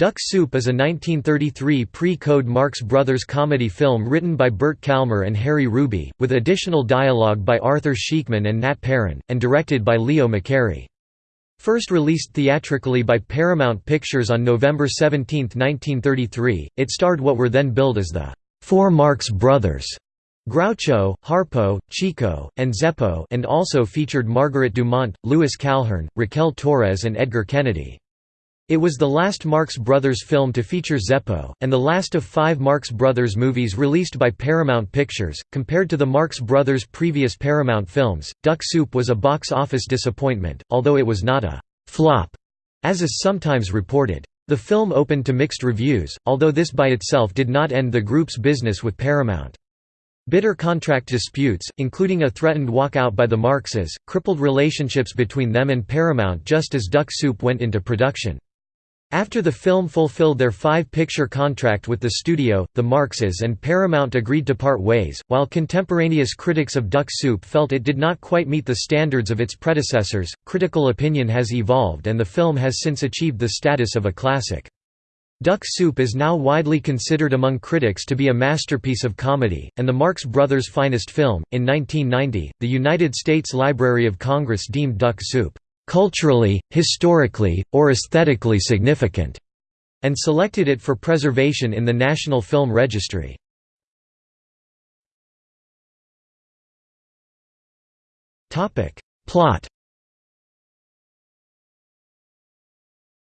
Duck Soup is a 1933 pre-code Marx Brothers comedy film written by Bert Kalmar and Harry Ruby, with additional dialogue by Arthur Sheekman and Nat Perrin, and directed by Leo McCarey. First released theatrically by Paramount Pictures on November 17, 1933, it starred what were then billed as the Four Marx Brothers, Groucho, Harpo, Chico, and Zeppo and also featured Margaret Dumont, Louis Calhern, Raquel Torres and Edgar Kennedy. It was the last Marx Brothers film to feature Zeppo, and the last of five Marx Brothers movies released by Paramount Pictures. Compared to the Marx Brothers' previous Paramount films, Duck Soup was a box office disappointment, although it was not a flop, as is sometimes reported. The film opened to mixed reviews, although this by itself did not end the group's business with Paramount. Bitter contract disputes, including a threatened walkout by the Marxes, crippled relationships between them and Paramount just as Duck Soup went into production. After the film fulfilled their five-picture contract with the studio, the Marxes and Paramount agreed to part ways, while contemporaneous critics of Duck Soup felt it did not quite meet the standards of its predecessors. Critical opinion has evolved and the film has since achieved the status of a classic. Duck Soup is now widely considered among critics to be a masterpiece of comedy, and the Marx Brothers' finest film. In 1990, the United States Library of Congress deemed Duck Soup culturally, historically, or aesthetically significant, and selected it for preservation in the National Film Registry. Plot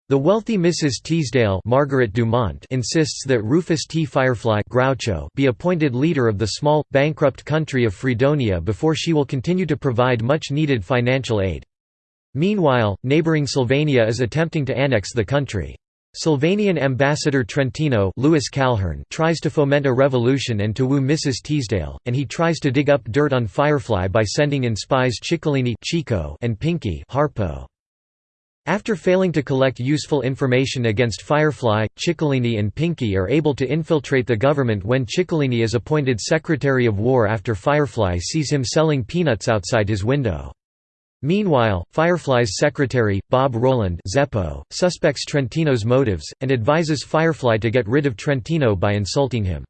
The wealthy Mrs. Teasdale Margaret Dumont insists that Rufus T. Firefly Groucho be appointed leader of the small, bankrupt country of Fredonia before she will continue to provide much-needed financial aid. Meanwhile, neighboring Sylvania is attempting to annex the country. Sylvanian ambassador Trentino Louis Calhern tries to foment a revolution and to woo Mrs. Teasdale, and he tries to dig up dirt on Firefly by sending in spies Chicolini Chico and Pinky Harpo. After failing to collect useful information against Firefly, Chicolini and Pinky are able to infiltrate the government when Chicolini is appointed Secretary of War after Firefly sees him selling peanuts outside his window. Meanwhile, Firefly's secretary, Bob Roland Zeppo, suspects Trentino's motives, and advises Firefly to get rid of Trentino by insulting him.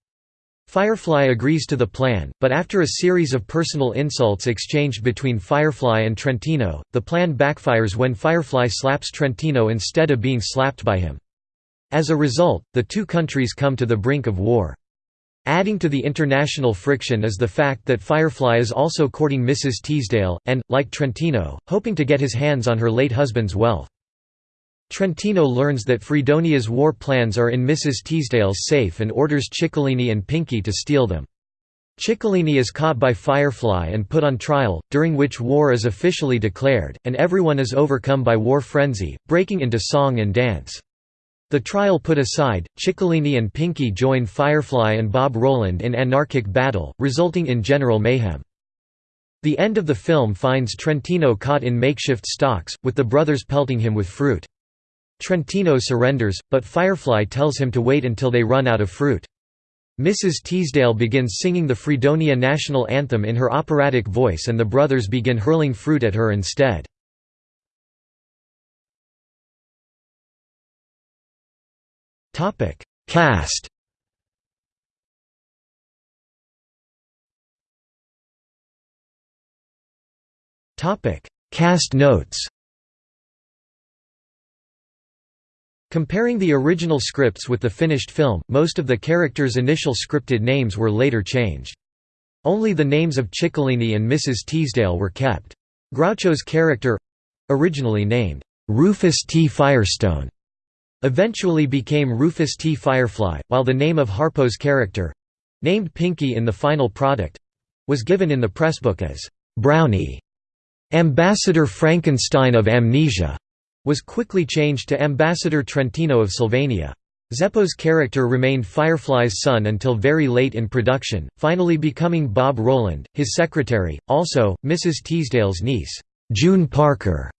Firefly agrees to the plan, but after a series of personal insults exchanged between Firefly and Trentino, the plan backfires when Firefly slaps Trentino instead of being slapped by him. As a result, the two countries come to the brink of war. Adding to the international friction is the fact that Firefly is also courting Mrs. Teasdale, and, like Trentino, hoping to get his hands on her late husband's wealth. Trentino learns that Fredonia's war plans are in Mrs. Teasdale's safe and orders Chicolini and Pinky to steal them. Chicolini is caught by Firefly and put on trial, during which war is officially declared, and everyone is overcome by war frenzy, breaking into song and dance. The trial put aside, Chicolini and Pinky join Firefly and Bob Roland in anarchic battle, resulting in general mayhem. The end of the film finds Trentino caught in makeshift stocks, with the brothers pelting him with fruit. Trentino surrenders, but Firefly tells him to wait until they run out of fruit. Mrs. Teasdale begins singing the Fredonia national anthem in her operatic voice and the brothers begin hurling fruit at her instead. Topic: Cast. Topic: Cast notes. Comparing the original scripts with the finished film, most of the characters' initial scripted names were later changed. Only the names of Chicolini and Mrs. Teasdale were kept. Groucho's character—originally named, Rufus T. Firestone eventually became Rufus T. Firefly, while the name of Harpo's character—named Pinky in the final product—was given in the pressbook as Brownie. Ambassador Frankenstein of Amnesia was quickly changed to Ambassador Trentino of Sylvania. Zeppo's character remained Firefly's son until very late in production, finally becoming Bob Roland, his secretary, also, Mrs. Teasdale's niece, June Parker,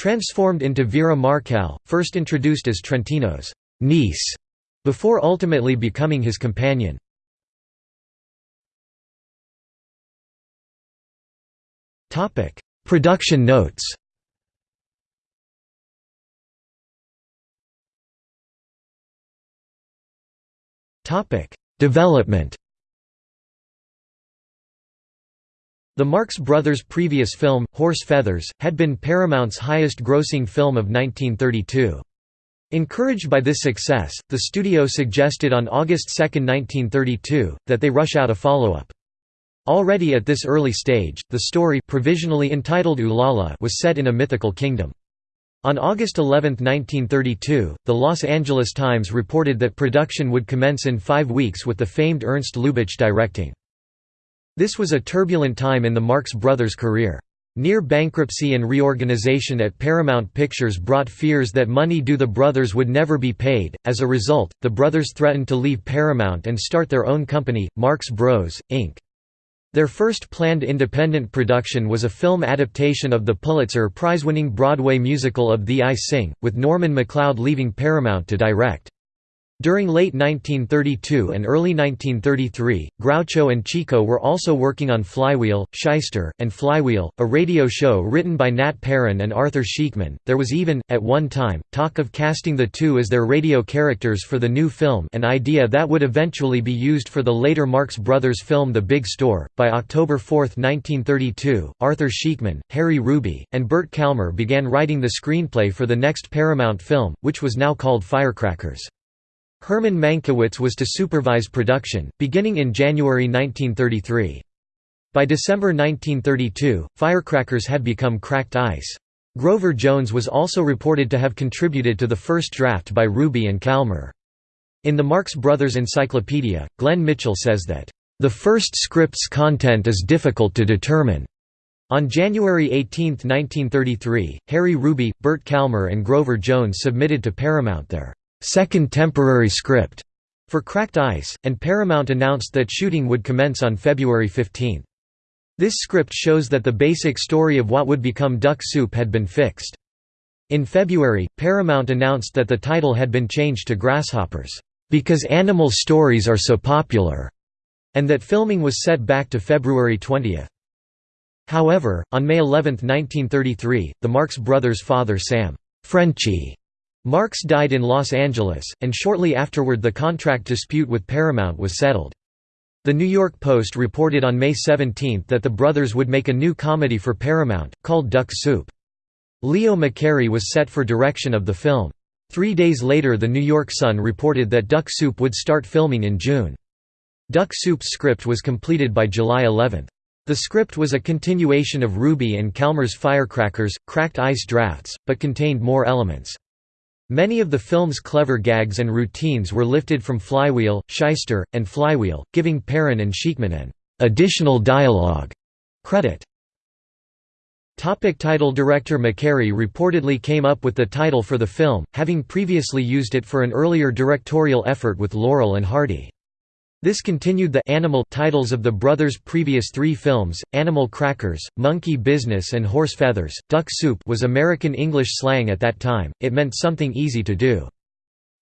Transformed into Vera Markel, first introduced as Trentino's niece, before ultimately becoming his companion. Production notes Development The Marx Brothers' previous film, Horse Feathers, had been Paramount's highest-grossing film of 1932. Encouraged by this success, the studio suggested on August 2, 1932, that they rush out a follow-up. Already at this early stage, the story provisionally entitled Ulala was set in a mythical kingdom. On August 11, 1932, the Los Angeles Times reported that production would commence in five weeks with the famed Ernst Lubitsch directing. This was a turbulent time in the Marx Brothers' career. Near bankruptcy and reorganization at Paramount Pictures brought fears that money due the brothers would never be paid. As a result, the brothers threatened to leave Paramount and start their own company, Marx Bros, Inc. Their first planned independent production was a film adaptation of the Pulitzer Prize-winning Broadway musical of Thee I Sing, with Norman McLeod leaving Paramount to direct. During late 1932 and early 1933, Groucho and Chico were also working on Flywheel, Shyster, and Flywheel, a radio show written by Nat Perrin and Arthur Sheekman. There was even, at one time, talk of casting the two as their radio characters for the new film, an idea that would eventually be used for the later Marx Brothers film The Big Store. By October 4, 1932, Arthur Sheekman, Harry Ruby, and Bert Kalmar began writing the screenplay for the next Paramount film, which was now called Firecrackers. Herman Mankiewicz was to supervise production, beginning in January 1933. By December 1932, Firecrackers had become cracked ice. Grover Jones was also reported to have contributed to the first draft by Ruby and Kalmar. In the Marx Brothers Encyclopedia, Glenn Mitchell says that, "...the first script's content is difficult to determine." On January 18, 1933, Harry Ruby, Bert Kalmar and Grover Jones submitted to Paramount their second temporary script for Cracked Ice, and Paramount announced that shooting would commence on February 15. This script shows that the basic story of what would become Duck Soup had been fixed. In February, Paramount announced that the title had been changed to Grasshoppers, "...because animal stories are so popular", and that filming was set back to February 20. However, on May 11, 1933, the Marx Brothers' father Sam Frenchy Marx died in Los Angeles, and shortly afterward the contract dispute with Paramount was settled. The New York Post reported on May 17 that the brothers would make a new comedy for Paramount, called Duck Soup. Leo McCarey was set for direction of the film. Three days later the New York Sun reported that Duck Soup would start filming in June. Duck Soup's script was completed by July 11. The script was a continuation of Ruby and Kalmar's Firecrackers, Cracked Ice drafts, but contained more elements. Many of the film's clever gags and routines were lifted from Flywheel, Shyster, and Flywheel, giving Perrin and Sheekman an additional dialogue credit. Topic title Director McCarey reportedly came up with the title for the film, having previously used it for an earlier directorial effort with Laurel and Hardy. This continued the animal titles of the brothers' previous three films, Animal Crackers, Monkey Business and Horse Feathers. Duck soup was American English slang at that time, it meant something easy to do.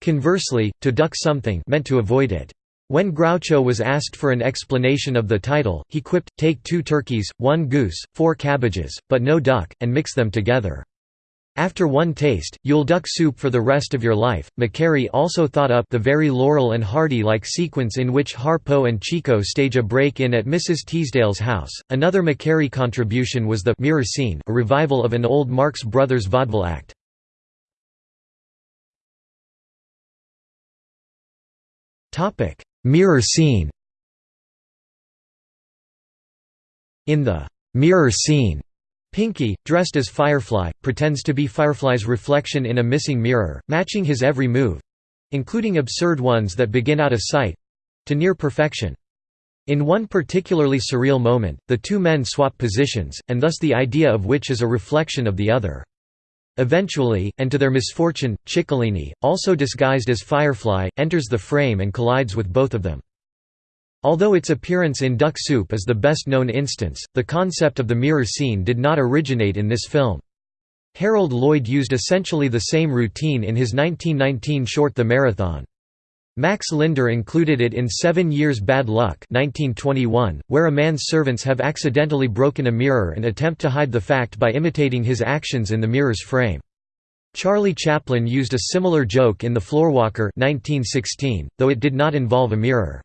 Conversely, to duck something meant to avoid it. When Groucho was asked for an explanation of the title, he quipped, take two turkeys, one goose, four cabbages, but no duck, and mix them together. After one taste, you'll duck soup for the rest of your life. McCarey also thought up the very Laurel and Hardy like sequence in which Harpo and Chico stage a break in at Mrs. Teasdale's house. Another McCarey contribution was the mirror scene, a revival of an old Marx Brothers vaudeville act. Topic: Mirror scene. In the mirror scene, Pinky, dressed as Firefly, pretends to be Firefly's reflection in a missing mirror, matching his every move—including absurd ones that begin out of sight—to near perfection. In one particularly surreal moment, the two men swap positions, and thus the idea of which is a reflection of the other. Eventually, and to their misfortune, Chicolini, also disguised as Firefly, enters the frame and collides with both of them. Although its appearance in Duck Soup is the best known instance, the concept of the mirror scene did not originate in this film. Harold Lloyd used essentially the same routine in his 1919 short The Marathon. Max Linder included it in Seven Years Bad Luck 1921, where a man's servants have accidentally broken a mirror and attempt to hide the fact by imitating his actions in the mirror's frame. Charlie Chaplin used a similar joke in The Floorwalker 1916, though it did not involve a mirror.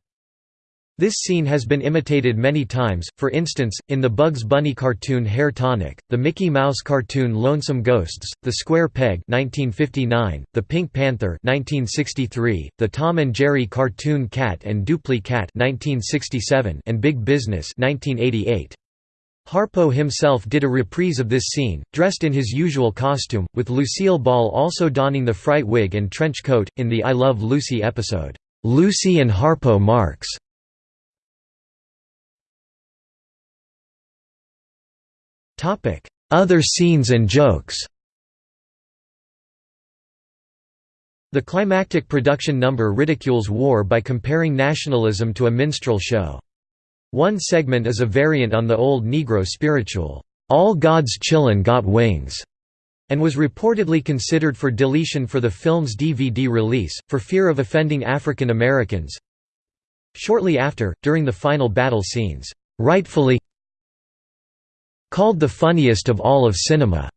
This scene has been imitated many times, for instance, in the Bugs Bunny cartoon Hair Tonic, the Mickey Mouse cartoon Lonesome Ghosts, The Square Peg 1959, The Pink Panther 1963, the Tom and Jerry cartoon Cat and Dupli Cat 1967, and Big Business 1988. Harpo himself did a reprise of this scene, dressed in his usual costume, with Lucille Ball also donning the fright wig and trench coat, in the I Love Lucy episode, "'Lucy and Harpo Marx' Other scenes and jokes The climactic production number ridicules war by comparing nationalism to a minstrel show. One segment is a variant on the old Negro spiritual, "'All God's Chillin' Got Wings' and was reportedly considered for deletion for the film's DVD release, for fear of offending African Americans. Shortly after, during the final battle scenes, rightfully Called the funniest of all of cinema.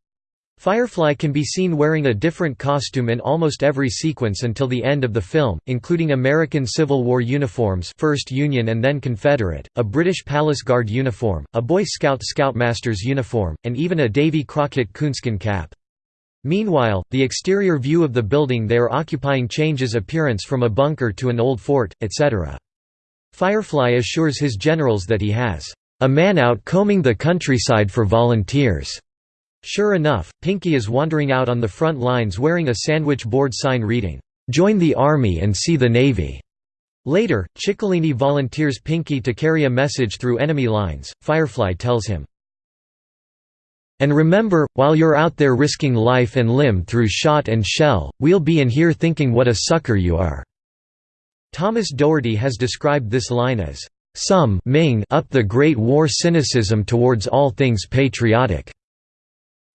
Firefly can be seen wearing a different costume in almost every sequence until the end of the film, including American Civil War uniforms first Union and then Confederate, a British Palace Guard uniform, a Boy Scout Scoutmaster's uniform, and even a Davy Crockett coonskin cap. Meanwhile, the exterior view of the building they are occupying changes appearance from a bunker to an old fort, etc. Firefly assures his generals that he has a man out combing the countryside for volunteers. Sure enough, Pinky is wandering out on the front lines wearing a sandwich board sign reading, "'Join the Army and see the Navy'". Later, Chicolini volunteers Pinky to carry a message through enemy lines. Firefly tells him, And remember, while you're out there risking life and limb through shot and shell, we'll be in here thinking what a sucker you are." Thomas Doherty has described this line as, some Ming up the Great War cynicism towards all things patriotic.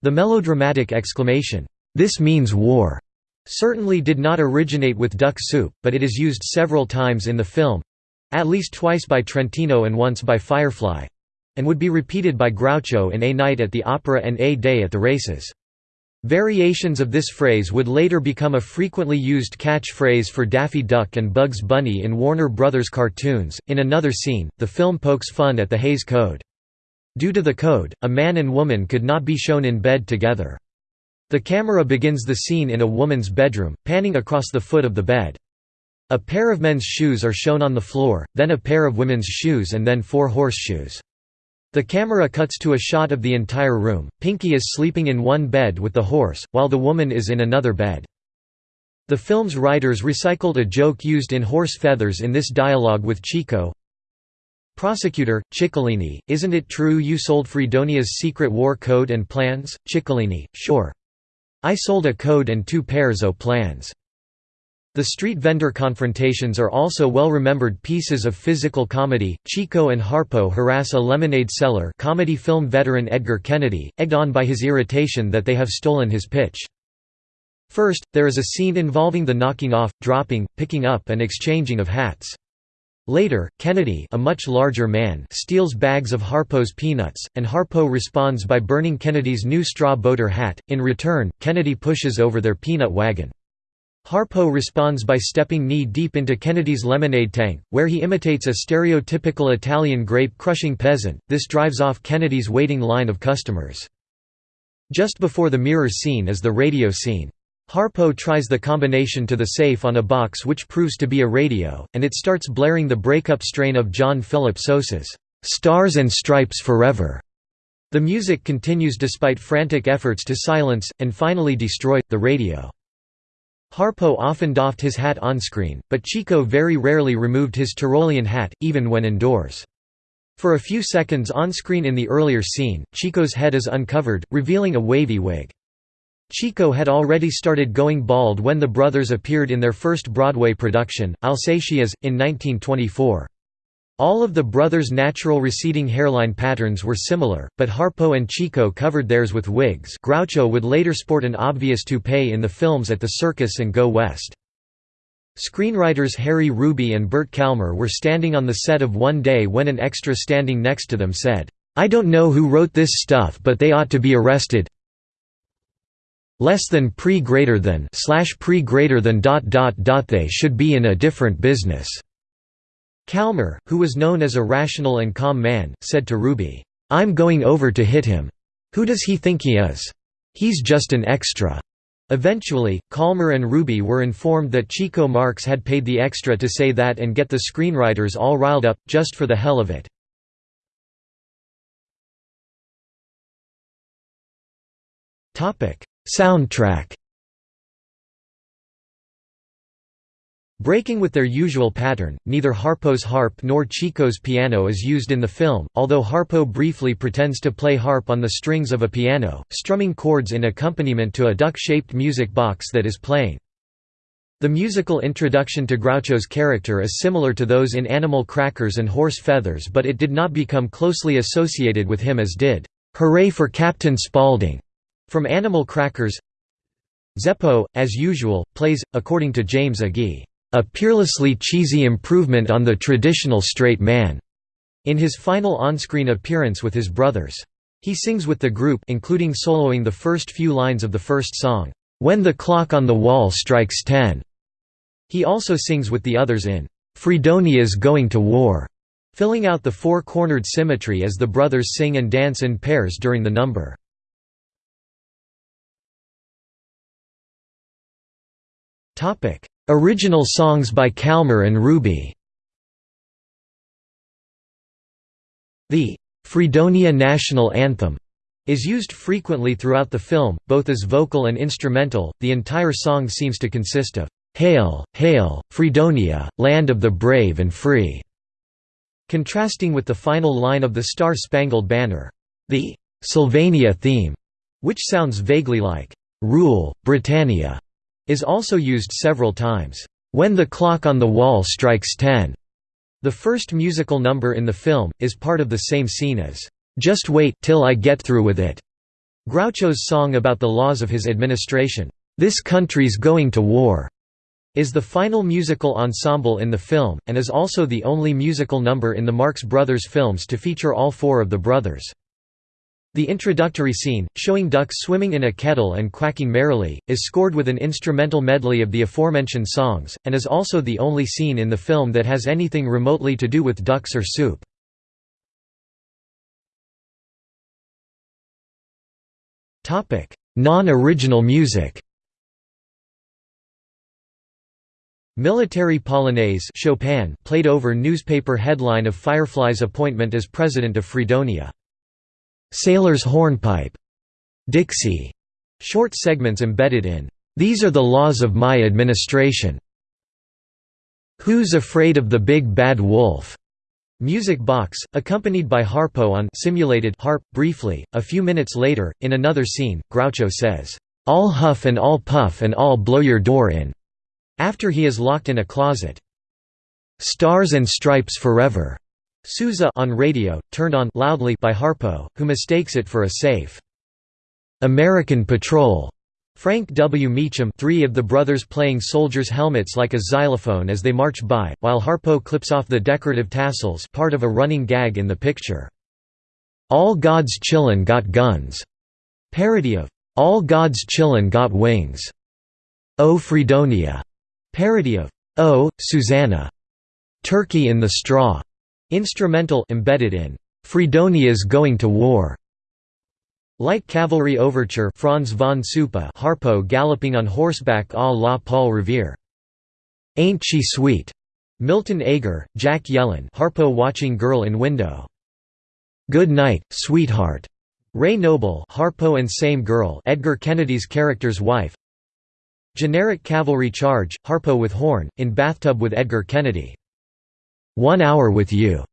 The melodramatic exclamation, "'This means war' certainly did not originate with Duck Soup, but it is used several times in the film—at least twice by Trentino and once by Firefly—and would be repeated by Groucho in A Night at the Opera and A Day at the Races. Variations of this phrase would later become a frequently used catchphrase for Daffy Duck and Bugs Bunny in Warner Brothers cartoons. In another scene, the film pokes fun at the Hays Code. Due to the code, a man and woman could not be shown in bed together. The camera begins the scene in a woman's bedroom, panning across the foot of the bed. A pair of men's shoes are shown on the floor, then a pair of women's shoes and then four horseshoes. The camera cuts to a shot of the entire room. Pinky is sleeping in one bed with the horse, while the woman is in another bed. The film's writers recycled a joke used in Horse Feathers in this dialogue with Chico. Prosecutor, Chicolini, isn't it true you sold Fredonia's secret war code and plans? Chicolini, sure. I sold a code and two pairs o' plans. The street vendor confrontations are also well-remembered pieces of physical comedy. Chico and Harpo harass a lemonade seller comedy film veteran Edgar Kennedy, egged on by his irritation that they have stolen his pitch. First, there is a scene involving the knocking off, dropping, picking up and exchanging of hats. Later, Kennedy a much larger man steals bags of Harpo's peanuts, and Harpo responds by burning Kennedy's new straw boater hat. In return, Kennedy pushes over their peanut wagon. Harpo responds by stepping knee-deep into Kennedy's lemonade tank, where he imitates a stereotypical Italian grape-crushing peasant, this drives off Kennedy's waiting line of customers. Just before the mirror scene is the radio scene. Harpo tries the combination to the safe on a box which proves to be a radio, and it starts blaring the breakup strain of John Philip Sousa's, "'Stars and Stripes Forever'". The music continues despite frantic efforts to silence, and finally destroy, the radio. Harpo often doffed his hat on-screen, but Chico very rarely removed his Tyrolean hat, even when indoors. For a few seconds on-screen in the earlier scene, Chico's head is uncovered, revealing a wavy wig. Chico had already started going bald when the brothers appeared in their first Broadway production, I'll Say She Is, in 1924. All of the brothers' natural receding hairline patterns were similar, but Harpo and Chico covered theirs with wigs Groucho would later sport an obvious toupee in the films At the Circus and Go West. Screenwriters Harry Ruby and Bert Kalmar were standing on the set of One Day when an extra standing next to them said, "'I don't know who wrote this stuff but they ought to be arrested less than pre greater than slash pre greater than dot dot dot they should be in a different business." Kalmar, who was known as a rational and calm man, said to Ruby, "'I'm going over to hit him. Who does he think he is? He's just an extra.'" Eventually, Kalmar and Ruby were informed that Chico Marx had paid the extra to say that and get the screenwriters all riled up, just for the hell of it. Soundtrack Breaking with their usual pattern, neither Harpo's harp nor Chico's piano is used in the film, although Harpo briefly pretends to play harp on the strings of a piano, strumming chords in accompaniment to a duck-shaped music box that is playing. The musical introduction to Groucho's character is similar to those in Animal Crackers and Horse Feathers but it did not become closely associated with him as did, "'Hooray for Captain Spaulding' from Animal Crackers Zeppo, as usual, plays, according to James Agee a peerlessly cheesy improvement on the traditional straight man, in his final on-screen appearance with his brothers. He sings with the group including soloing the first few lines of the first song, "'When the Clock on the Wall Strikes Ten'". He also sings with the others in, "'Fredonia's Going to War'", filling out the four-cornered symmetry as the brothers sing and dance in pairs during the number. Original songs by Kalmar and Ruby The Fredonia National Anthem is used frequently throughout the film, both as vocal and instrumental. The entire song seems to consist of Hail, Hail, Fredonia, Land of the Brave and Free, contrasting with the final line of the Star Spangled Banner, the Sylvania theme, which sounds vaguely like Rule, Britannia. Is also used several times. When the clock on the wall strikes ten, the first musical number in the film, is part of the same scene as, "'Just Wait Till I Get Through With It' Groucho's song about the laws of his administration, "'This Country's Going to War' is the final musical ensemble in the film, and is also the only musical number in the Marx Brothers films to feature all four of the brothers. The introductory scene, showing ducks swimming in a kettle and quacking merrily, is scored with an instrumental medley of the aforementioned songs, and is also the only scene in the film that has anything remotely to do with ducks or soup. Non-original music Military Polonaise Chopin played over newspaper headline of Firefly's appointment as president of Fredonia. Sailor's Hornpipe, Dixie, short segments embedded in These Are the Laws of My Administration. Who's Afraid of the Big Bad Wolf? Music Box, accompanied by Harpo on simulated harp. Briefly, a few minutes later, in another scene, Groucho says, "All huff and all puff and all blow your door in," after he is locked in a closet. Stars and Stripes Forever Sousa on radio, turned on loudly by Harpo, who mistakes it for a safe. American Patrol. Frank W. Meacham three of the brothers playing soldiers' helmets like a xylophone as they march by, while Harpo clips off the decorative tassels part of a running gag in the picture. All God's Chillin' Got Guns. Parody of All God's Chillin' Got Wings. O Fredonia. Parody of Oh, Susanna. Turkey in the Straw. Instrumental embedded in Fredonia's Going to War. Light Cavalry Overture Franz von Suppe Harpo galloping on horseback à la Paul Revere. Ain't She Sweet? Milton Ager, Jack Yellen Harpo watching Girl in Window. Good Night, Sweetheart. Ray Noble Harpo and Same Girl Edgar Kennedy's character's wife. Generic Cavalry Charge, Harpo with horn, in bathtub with Edgar Kennedy. One Hour with You,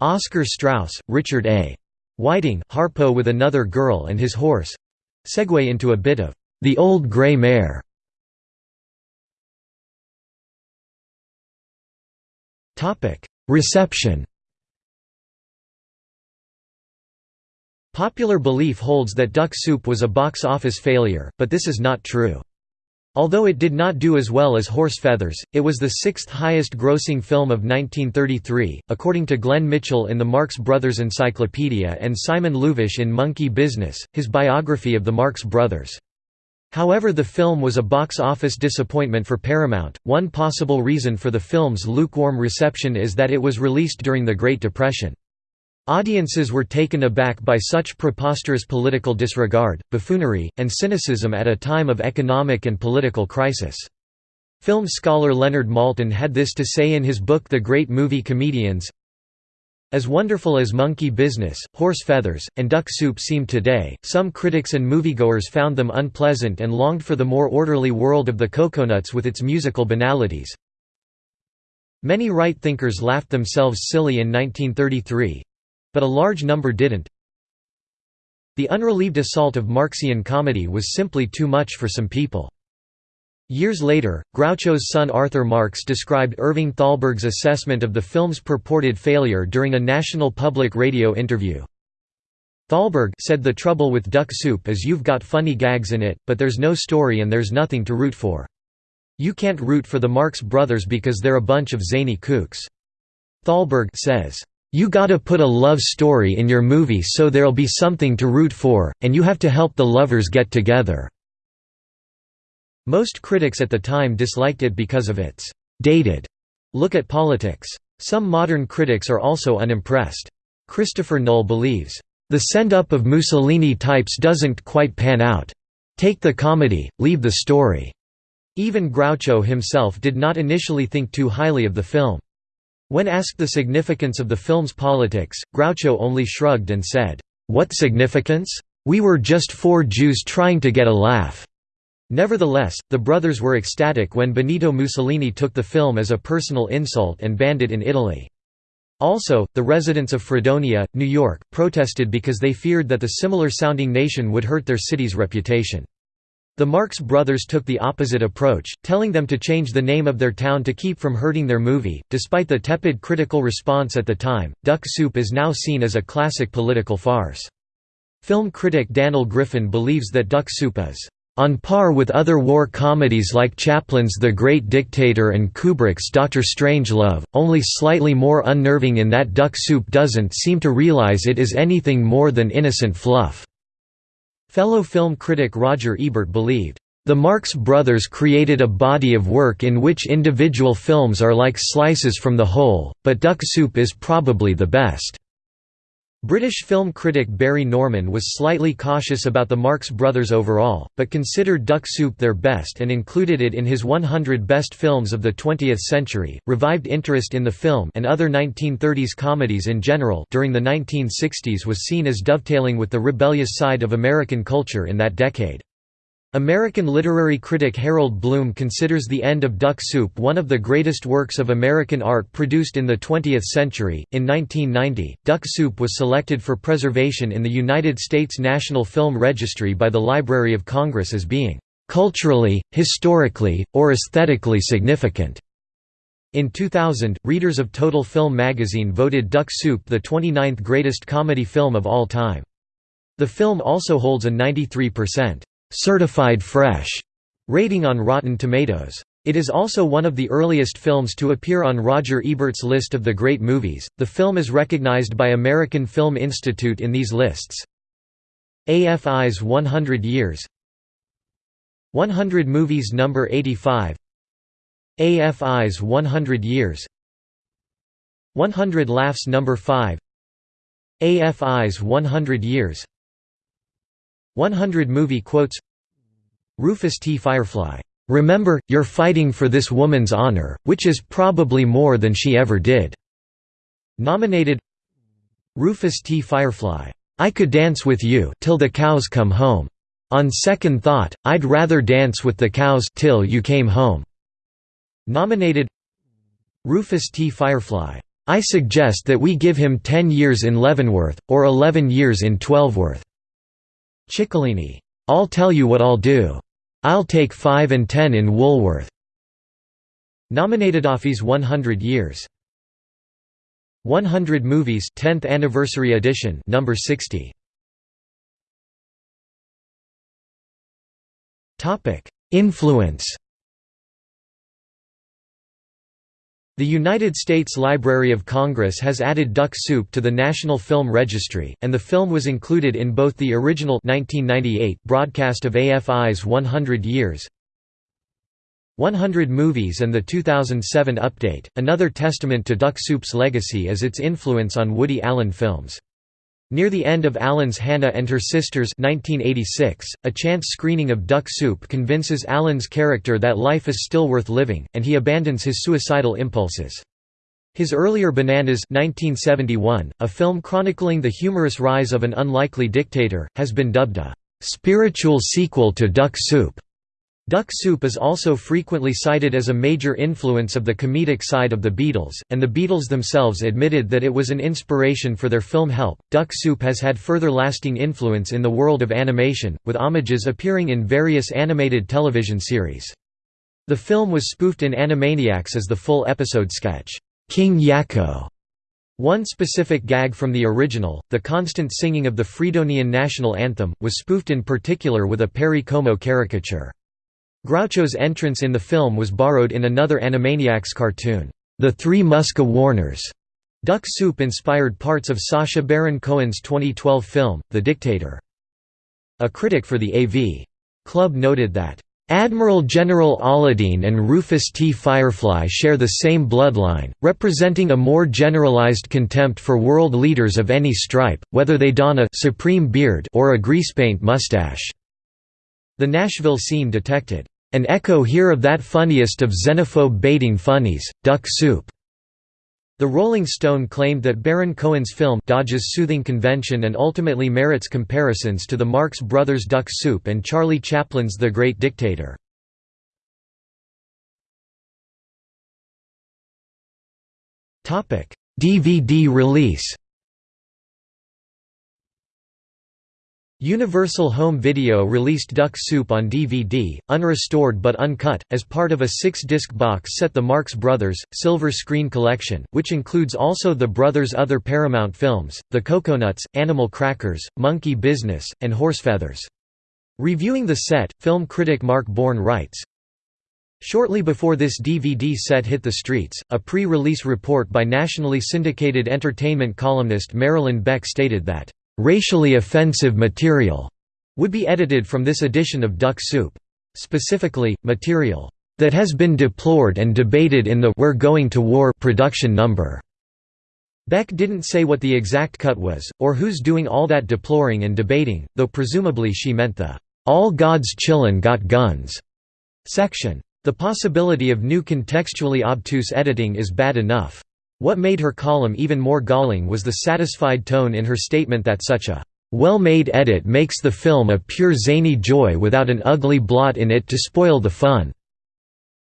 Oscar Straus, Richard A. Whiting, Harpo with another girl and his horse segue into a bit of The Old Grey Mare. Reception Popular belief holds that Duck Soup was a box office failure, but this is not true. Although it did not do as well as Horse Feathers, it was the sixth highest grossing film of 1933, according to Glenn Mitchell in the Marx Brothers Encyclopedia and Simon Louvish in Monkey Business, his biography of the Marx Brothers. However the film was a box office disappointment for Paramount. One possible reason for the film's lukewarm reception is that it was released during the Great Depression. Audiences were taken aback by such preposterous political disregard, buffoonery, and cynicism at a time of economic and political crisis. Film scholar Leonard Maltin had this to say in his book The Great Movie Comedians as wonderful as Monkey Business, Horse Feathers, and Duck Soup seem today, some critics and moviegoers found them unpleasant and longed for the more orderly world of the Cocoanuts with its musical banalities. Many right thinkers laughed themselves silly in 1933—but a large number didn't. The unrelieved assault of Marxian comedy was simply too much for some people. Years later, Groucho's son Arthur Marx described Irving Thalberg's assessment of the film's purported failure during a National Public Radio interview. Thalberg said the trouble with Duck Soup is you've got funny gags in it, but there's no story and there's nothing to root for. You can't root for the Marx Brothers because they're a bunch of zany kooks. Thalberg says, "You gotta put a love story in your movie so there'll be something to root for, and you have to help the lovers get together." Most critics at the time disliked it because of its «dated» look at politics. Some modern critics are also unimpressed. Christopher Null believes, "...the send-up of Mussolini types doesn't quite pan out. Take the comedy, leave the story." Even Groucho himself did not initially think too highly of the film. When asked the significance of the film's politics, Groucho only shrugged and said, "'What significance? We were just four Jews trying to get a laugh. Nevertheless, the brothers were ecstatic when Benito Mussolini took the film as a personal insult and banned it in Italy. Also, the residents of Fredonia, New York, protested because they feared that the similar-sounding nation would hurt their city's reputation. The Marx Brothers took the opposite approach, telling them to change the name of their town to keep from hurting their movie. Despite the tepid critical response at the time, Duck Soup is now seen as a classic political farce. Film critic Daniel Griffin believes that Duck Soup is on par with other war comedies like Chaplin's The Great Dictator and Kubrick's Doctor Strangelove, only slightly more unnerving in that Duck Soup doesn't seem to realize it is anything more than innocent fluff." Fellow film critic Roger Ebert believed, "...the Marx Brothers created a body of work in which individual films are like slices from the whole, but Duck Soup is probably the best." British film critic Barry Norman was slightly cautious about the Marx Brothers overall, but considered Duck Soup their best and included it in his 100 best films of the 20th century. Revived interest in the film and other 1930s comedies in general during the 1960s was seen as dovetailing with the rebellious side of American culture in that decade. American literary critic Harold Bloom considers The End of Duck Soup one of the greatest works of American art produced in the 20th century. In 1990, Duck Soup was selected for preservation in the United States National Film Registry by the Library of Congress as being culturally, historically, or aesthetically significant. In 2000, readers of Total Film magazine voted Duck Soup the 29th greatest comedy film of all time. The film also holds a 93% certified fresh rating on Rotten Tomatoes. It is also one of the earliest films to appear on Roger Ebert's list of the great movies. The film is recognized by American Film Institute in these lists. AFI's 100 Years 100 Movies number 85 AFI's 100 Years 100 Laughs number 5 AFI's 100 Years 100 Movie Quotes Rufus T. Firefly, "'Remember, you're fighting for this woman's honor, which is probably more than she ever did." Nominated Rufus T. Firefly, "'I could dance with you till the cows come home. On second thought, I'd rather dance with the cows till you came home." Nominated Rufus T. Firefly, "'I suggest that we give him 10 years in Leavenworth, or 11 years in Twelveworth." Chicolini, "'I'll tell you what I'll do. I'll take 5 and 10 in Woolworth." Nominated AFI's 100 Years 100 Movies 10th Anniversary Edition number 60 Topic Influence The United States Library of Congress has added Duck Soup to the National Film Registry, and the film was included in both the original 1998 broadcast of AFI's 100 Years 100 Movies and the 2007 update. Another testament to Duck Soup's legacy is its influence on Woody Allen films. Near the end of Allen's Hannah and Her Sisters 1986, a chance screening of Duck Soup convinces Allen's character that life is still worth living, and he abandons his suicidal impulses. His earlier Bananas 1971, a film chronicling the humorous rise of an unlikely dictator, has been dubbed a «spiritual sequel to Duck Soup». Duck Soup is also frequently cited as a major influence of the comedic side of the Beatles, and the Beatles themselves admitted that it was an inspiration for their film Help. Duck Soup has had further lasting influence in the world of animation, with homages appearing in various animated television series. The film was spoofed in Animaniacs as the full episode sketch, King Yakko. One specific gag from the original, the constant singing of the Fredonian national anthem, was spoofed in particular with a Perry Como caricature. Groucho's entrance in the film was borrowed in another Animaniacs cartoon, The Three Muska Warners. Duck Soup inspired parts of Sacha Baron Cohen's 2012 film, The Dictator. A critic for the AV Club noted that, Admiral General Aladeen and Rufus T. Firefly share the same bloodline, representing a more generalized contempt for world leaders of any stripe, whether they don a supreme beard or a greasepaint mustache. The Nashville scene detected an echo here of that funniest of xenophobe baiting funnies, Duck Soup. The Rolling Stone claimed that Baron Cohen's film dodges soothing convention and ultimately merits comparisons to the Marx Brothers' Duck Soup and Charlie Chaplin's The Great Dictator. DVD release Universal Home Video released Duck Soup on DVD, unrestored but uncut, as part of a six-disc box set The Marx Brothers, Silver Screen Collection, which includes also the brothers' other Paramount films, The Cocoanuts, Animal Crackers, Monkey Business, and Horsefeathers. Reviewing the set, film critic Mark Bourne writes, Shortly before this DVD set hit the streets, a pre-release report by nationally syndicated entertainment columnist Marilyn Beck stated that racially offensive material would be edited from this edition of Duck Soup. Specifically, material that has been deplored and debated in the We're Going to War production number. Beck didn't say what the exact cut was, or who's doing all that deploring and debating, though presumably she meant the All God's Chillin' Got Guns section. The possibility of new contextually obtuse editing is bad enough. What made her column even more galling was the satisfied tone in her statement that such a well-made edit makes the film a pure zany joy without an ugly blot in it to spoil the fun.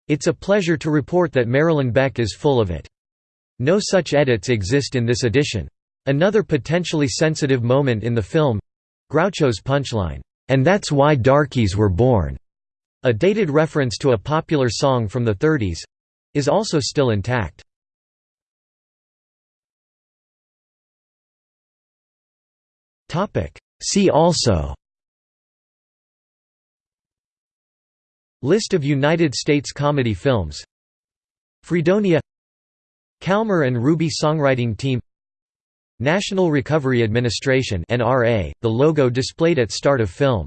It's a pleasure to report that Marilyn Beck is full of it. No such edits exist in this edition. Another potentially sensitive moment in the film—Groucho's punchline, "'And that's why darkies were born' a dated reference to a popular song from the 30s—is also still intact. See also. List of United States comedy films. Fredonia. Kalmar and Ruby Songwriting Team. National Recovery Administration NRA, the logo displayed at start of film